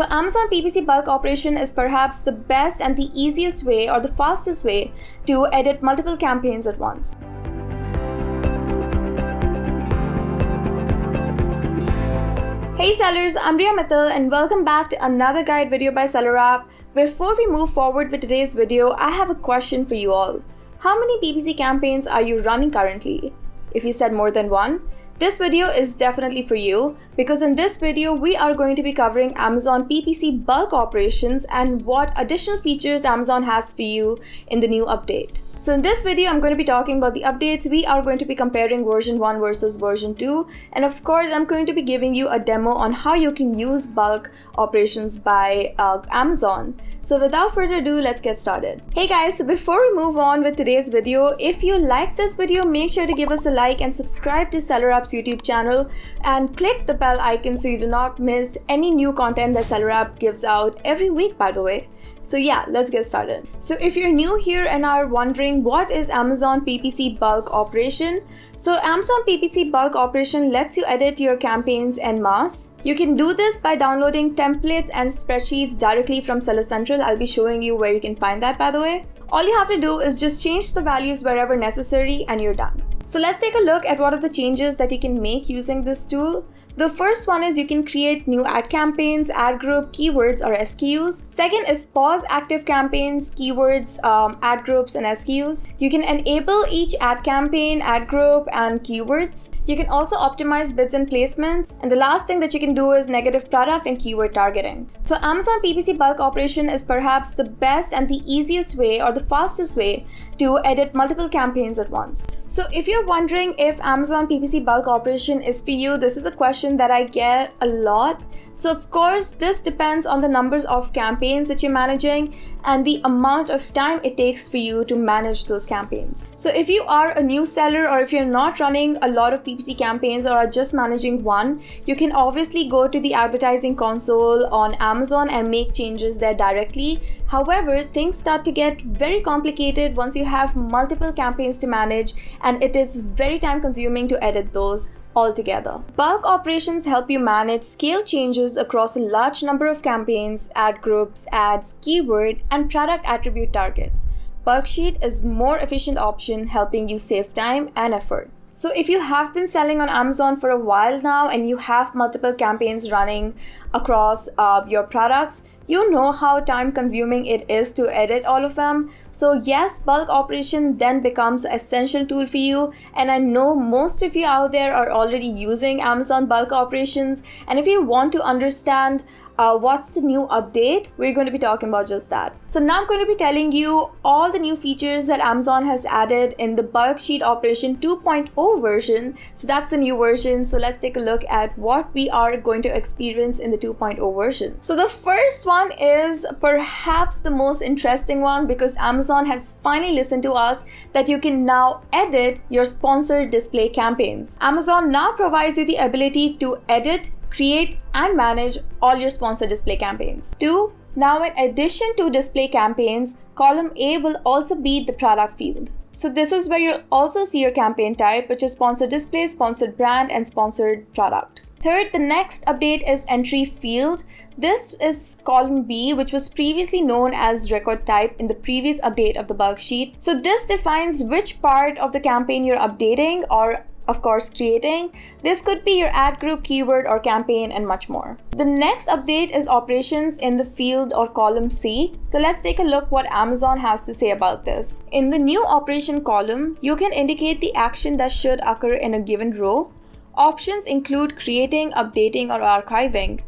So Amazon PPC bulk operation is perhaps the best and the easiest way or the fastest way to edit multiple campaigns at once. Hey sellers, I'm Riya Mittal and welcome back to another guide video by SellerApp. Before we move forward with today's video, I have a question for you all. How many PPC campaigns are you running currently? If you said more than one, this video is definitely for you because in this video we are going to be covering Amazon PPC bulk operations and what additional features Amazon has for you in the new update. So in this video, I'm going to be talking about the updates. We are going to be comparing version 1 versus version 2. And of course, I'm going to be giving you a demo on how you can use bulk operations by uh, Amazon. So without further ado, let's get started. Hey guys, so before we move on with today's video, if you like this video, make sure to give us a like and subscribe to SellerApp's YouTube channel and click the bell icon so you do not miss any new content that SellerApp gives out every week, by the way. So yeah, let's get started. So if you're new here and are wondering what is Amazon PPC bulk operation, so Amazon PPC bulk operation lets you edit your campaigns en masse. You can do this by downloading templates and spreadsheets directly from Seller Central. I'll be showing you where you can find that by the way. All you have to do is just change the values wherever necessary and you're done. So let's take a look at what are the changes that you can make using this tool. The first one is you can create new ad campaigns, ad group, keywords or SKUs. Second is pause active campaigns, keywords, um, ad groups and SKUs. You can enable each ad campaign, ad group and keywords. You can also optimize bids and placement. And the last thing that you can do is negative product and keyword targeting. So Amazon PPC bulk operation is perhaps the best and the easiest way or the fastest way to edit multiple campaigns at once. So if you're wondering if Amazon PPC bulk operation is for you, this is a question that I get a lot. So of course, this depends on the numbers of campaigns that you're managing and the amount of time it takes for you to manage those campaigns. So if you are a new seller or if you're not running a lot of PPC campaigns or are just managing one, you can obviously go to the advertising console on Amazon and make changes there directly. However, things start to get very complicated once you have multiple campaigns to manage and it is very time consuming to edit those altogether. Bulk operations help you manage scale changes across a large number of campaigns, ad groups, ads, keyword, and product attribute targets. Bulksheet is more efficient option helping you save time and effort. So if you have been selling on Amazon for a while now and you have multiple campaigns running across uh, your products, you know how time consuming it is to edit all of them. So yes, bulk operation then becomes essential tool for you. And I know most of you out there are already using Amazon bulk operations. And if you want to understand uh, what's the new update, we're going to be talking about just that. So now I'm going to be telling you all the new features that Amazon has added in the bulk sheet operation 2.0 version. So that's the new version. So let's take a look at what we are going to experience in the 2.0 version. So the first one is perhaps the most interesting one because Amazon has finally listened to us that you can now edit your sponsored display campaigns. Amazon now provides you the ability to edit create and manage all your sponsor display campaigns. 2. Now in addition to display campaigns, column A will also be the product field. So this is where you'll also see your campaign type, which is sponsored display, sponsored brand, and sponsored product. Third, the next update is entry field. This is column B, which was previously known as record type in the previous update of the bulk sheet. So this defines which part of the campaign you're updating or of course creating. This could be your ad group, keyword, or campaign, and much more. The next update is operations in the field or column C. So let's take a look what Amazon has to say about this. In the new operation column, you can indicate the action that should occur in a given row. Options include creating, updating, or archiving.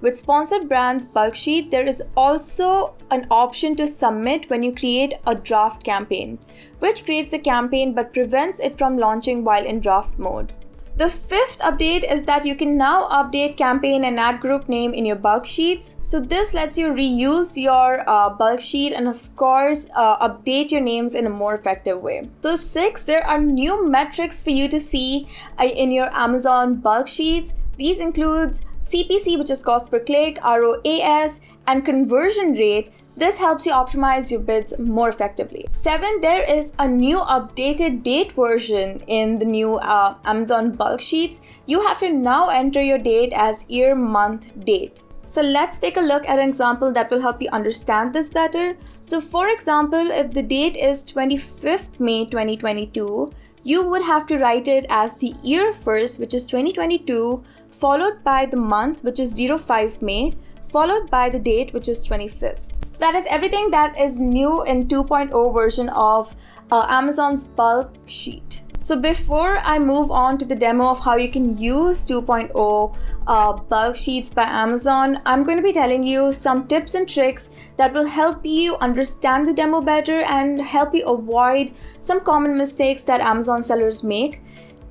With sponsored brands bulk sheet, there is also an option to submit when you create a draft campaign, which creates the campaign but prevents it from launching while in draft mode. The fifth update is that you can now update campaign and ad group name in your bulk sheets. So this lets you reuse your uh, bulk sheet and of course uh, update your names in a more effective way. So six, there are new metrics for you to see uh, in your Amazon bulk sheets. These includes CPC, which is cost per click, ROAS, and conversion rate. This helps you optimize your bids more effectively. Seven, there is a new updated date version in the new uh, Amazon bulk sheets. You have to now enter your date as year, month, date. So let's take a look at an example that will help you understand this better. So for example, if the date is 25th May 2022, you would have to write it as the year first, which is 2022, followed by the month, which is 05 May, followed by the date, which is 25th. So that is everything that is new in 2.0 version of uh, Amazon's bulk sheet. So before I move on to the demo of how you can use 2.0 uh, bulk sheets by Amazon, I'm going to be telling you some tips and tricks that will help you understand the demo better and help you avoid some common mistakes that Amazon sellers make.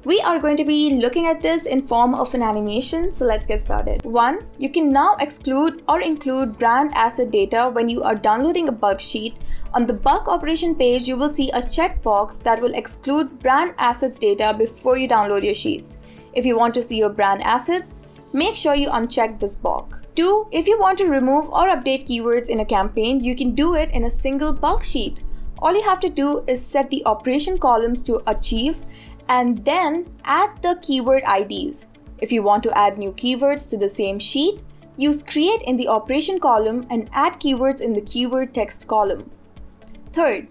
We are going to be looking at this in form of an animation, so let's get started. One, you can now exclude or include brand asset data when you are downloading a bulk sheet. On the bulk operation page, you will see a checkbox that will exclude brand assets data before you download your sheets. If you want to see your brand assets, make sure you uncheck this box. 2. If you want to remove or update keywords in a campaign, you can do it in a single bulk sheet. All you have to do is set the operation columns to archive and then add the keyword IDs. If you want to add new keywords to the same sheet, use create in the operation column and add keywords in the keyword text column. Third,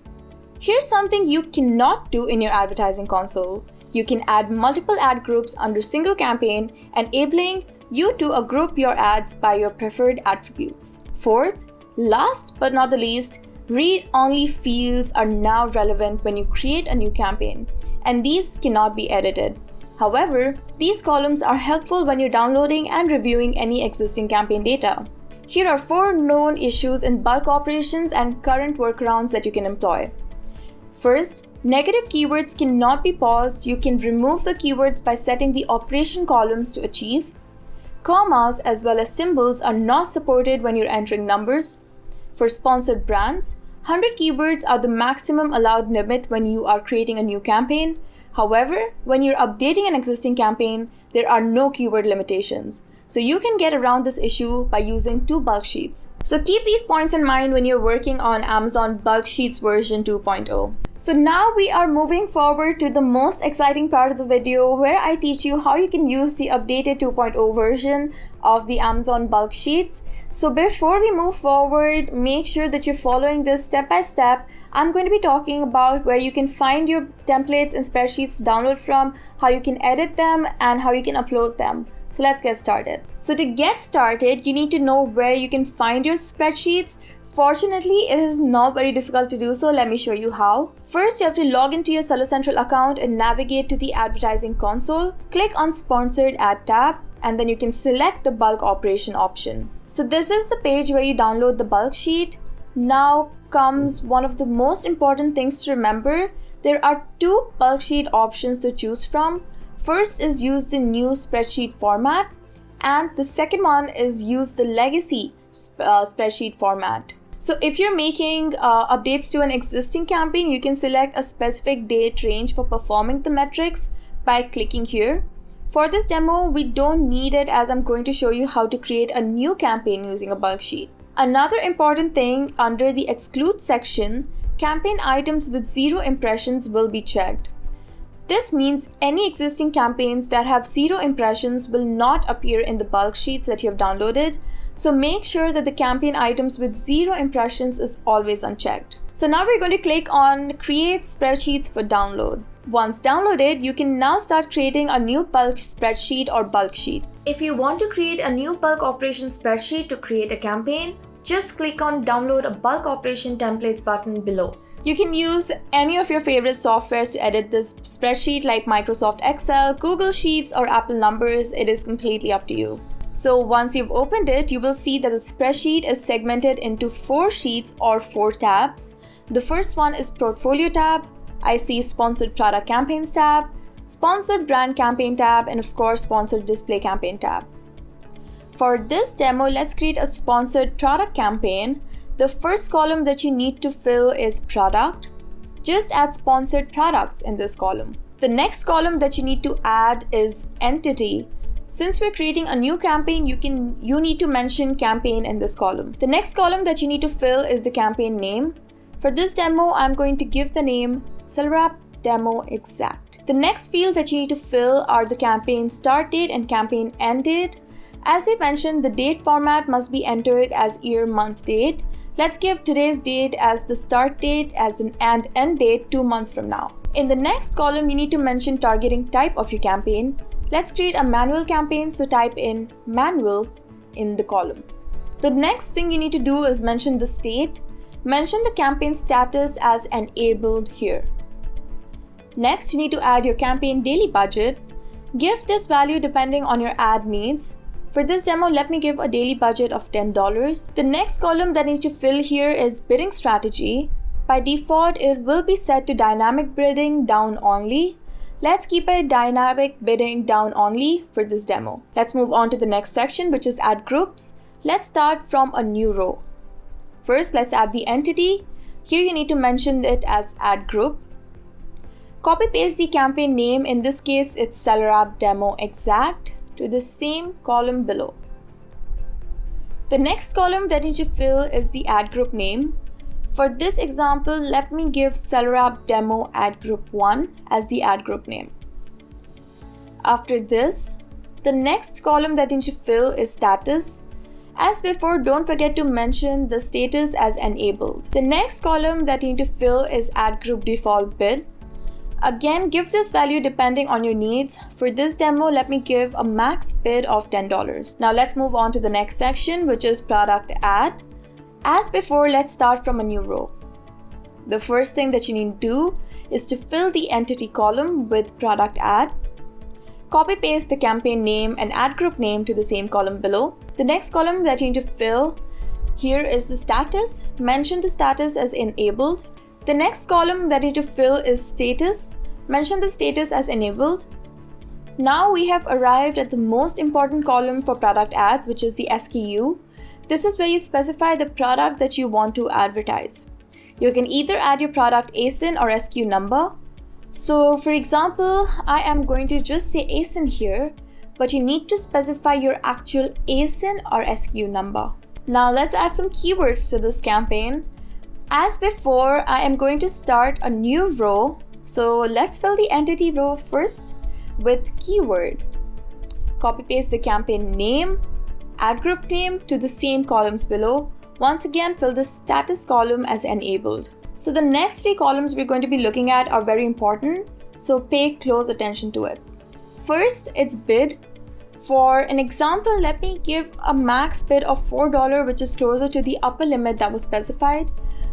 here's something you cannot do in your advertising console. You can add multiple ad groups under single campaign, enabling you to group your ads by your preferred attributes. Fourth, last but not the least, read-only fields are now relevant when you create a new campaign and these cannot be edited. However, these columns are helpful when you're downloading and reviewing any existing campaign data. Here are four known issues in bulk operations and current workarounds that you can employ. First, negative keywords cannot be paused. You can remove the keywords by setting the operation columns to archive. Commas as well as symbols are not supported when you're entering numbers. For sponsored brands, 100 keywords are the maximum allowed limit when you are creating a new campaign. However, when you're updating an existing campaign, there are no keyword limitations. So you can get around this issue by using two bulk sheets. So keep these points in mind when you're working on Amazon Bulk Sheets version 2.0. So now we are moving forward to the most exciting part of the video where I teach you how you can use the updated 2.0 version of the Amazon Bulk Sheets so before we move forward, make sure that you're following this step by step. I'm going to be talking about where you can find your templates and spreadsheets to download from, how you can edit them, and how you can upload them. So let's get started. So to get started, you need to know where you can find your spreadsheets. Fortunately, it is not very difficult to do so. Let me show you how. First, you have to log into your Seller Central account and navigate to the advertising console. Click on Sponsored Ad tab, and then you can select the bulk operation option. So this is the page where you download the bulk sheet. Now comes one of the most important things to remember. There are two bulk sheet options to choose from. First is use the new spreadsheet format and the second one is use the legacy uh, spreadsheet format. So if you're making uh, updates to an existing campaign, you can select a specific date range for performing the metrics by clicking here. For this demo, we don't need it as I'm going to show you how to create a new campaign using a bulk sheet. Another important thing under the exclude section, campaign items with zero impressions will be checked. This means any existing campaigns that have zero impressions will not appear in the bulk sheets that you have downloaded, so make sure that the campaign items with zero impressions is always unchecked. So now we're going to click on create spreadsheets for download. Once downloaded, you can now start creating a new bulk spreadsheet or bulk sheet. If you want to create a new bulk operation spreadsheet to create a campaign, just click on download a bulk operation templates button below. You can use any of your favorite softwares to edit this spreadsheet like Microsoft Excel, Google Sheets, or Apple Numbers. It is completely up to you. So once you've opened it, you will see that the spreadsheet is segmented into four sheets or four tabs. The first one is Portfolio tab, I see sponsored product campaigns tab, sponsored brand campaign tab, and of course sponsored display campaign tab. For this demo, let's create a sponsored product campaign. The first column that you need to fill is product. Just add sponsored products in this column. The next column that you need to add is entity. Since we're creating a new campaign, you can you need to mention campaign in this column. The next column that you need to fill is the campaign name. For this demo, I'm going to give the name SellerApp Demo Exact. The next field that you need to fill are the campaign start date and campaign end date. As we mentioned, the date format must be entered as year month date. Let's give today's date as the start date as an and end date two months from now. In the next column, you need to mention targeting type of your campaign. Let's create a manual campaign, so type in manual in the column. The next thing you need to do is mention the state. Mention the campaign status as enabled here. Next, you need to add your campaign daily budget. Give this value depending on your ad needs. For this demo, let me give a daily budget of $10. The next column that I need to fill here is bidding strategy. By default, it will be set to dynamic bidding down only. Let's keep it dynamic bidding down only for this demo. Let's move on to the next section, which is ad groups. Let's start from a new row. First, let's add the entity. Here you need to mention it as ad group. Copy paste the campaign name, in this case it's SellerApp Demo Exact, to the same column below. The next column that you need to fill is the ad group name. For this example, let me give SellerApp Demo Ad Group 1 as the ad group name. After this, the next column that you need to fill is status. As before, don't forget to mention the status as enabled. The next column that you need to fill is ad group default bid. Again, give this value depending on your needs. For this demo, let me give a max bid of $10. Now let's move on to the next section, which is product ad. As before, let's start from a new row. The first thing that you need to do is to fill the entity column with product ad. Copy paste the campaign name and ad group name to the same column below. The next column that you need to fill here is the status. Mention the status as enabled. The next column that you need to fill is status. Mention the status as enabled. Now we have arrived at the most important column for product ads, which is the SKU. This is where you specify the product that you want to advertise. You can either add your product ASIN or SKU number. So for example, I am going to just say ASIN here, but you need to specify your actual ASIN or SKU number. Now let's add some keywords to this campaign. As before, I am going to start a new row. So let's fill the entity row first with keyword. Copy paste the campaign name, Ad group name to the same columns below. Once again, fill the status column as enabled. So the next three columns we're going to be looking at are very important, so pay close attention to it. First, it's bid. For an example, let me give a max bid of $4 which is closer to the upper limit that was specified.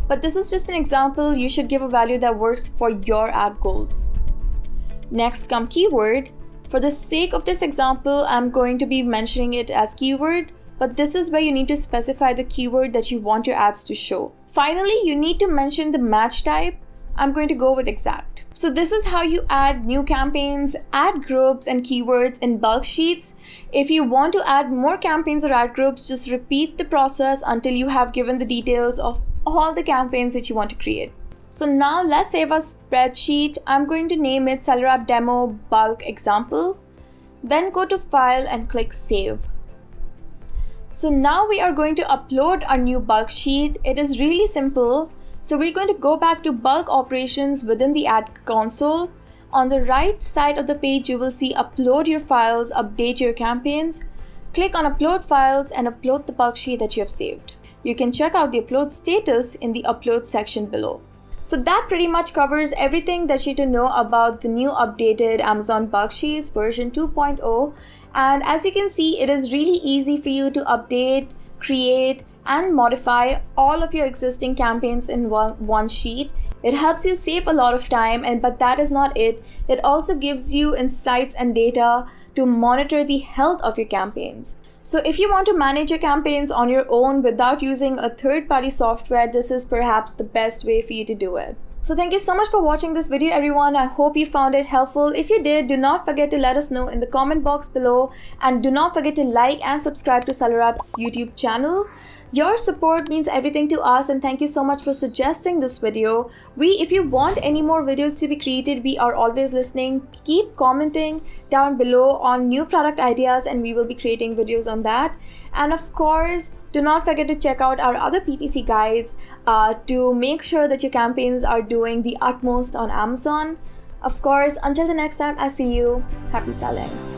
But this is just an example, you should give a value that works for your ad goals. Next come keyword. For the sake of this example, I'm going to be mentioning it as keyword, but this is where you need to specify the keyword that you want your ads to show. Finally, you need to mention the match type. I'm going to go with exact. So this is how you add new campaigns, ad groups and keywords in bulk sheets. If you want to add more campaigns or ad groups, just repeat the process until you have given the details of all the campaigns that you want to create. So now let's save a spreadsheet. I'm going to name it SellerApp Demo Bulk Example. Then go to File and click Save. So now we are going to upload our new bulk sheet. It is really simple. So we're going to go back to bulk operations within the ad console. On the right side of the page, you will see upload your files, update your campaigns. Click on upload files and upload the bulk sheet that you have saved. You can check out the upload status in the upload section below. So that pretty much covers everything that you need to know about the new updated Amazon Bulk Sheets version 2.0. And as you can see, it is really easy for you to update, create, and modify all of your existing campaigns in one, one sheet. It helps you save a lot of time, and but that is not it. It also gives you insights and data to monitor the health of your campaigns. So if you want to manage your campaigns on your own without using a third-party software, this is perhaps the best way for you to do it. So thank you so much for watching this video everyone. I hope you found it helpful. If you did, do not forget to let us know in the comment box below and do not forget to like and subscribe to SellerApp's YouTube channel. Your support means everything to us and thank you so much for suggesting this video. We, if you want any more videos to be created, we are always listening. Keep commenting down below on new product ideas and we will be creating videos on that. And of course, do not forget to check out our other PPC guides uh, to make sure that your campaigns are doing the utmost on Amazon. Of course, until the next time I see you, happy selling.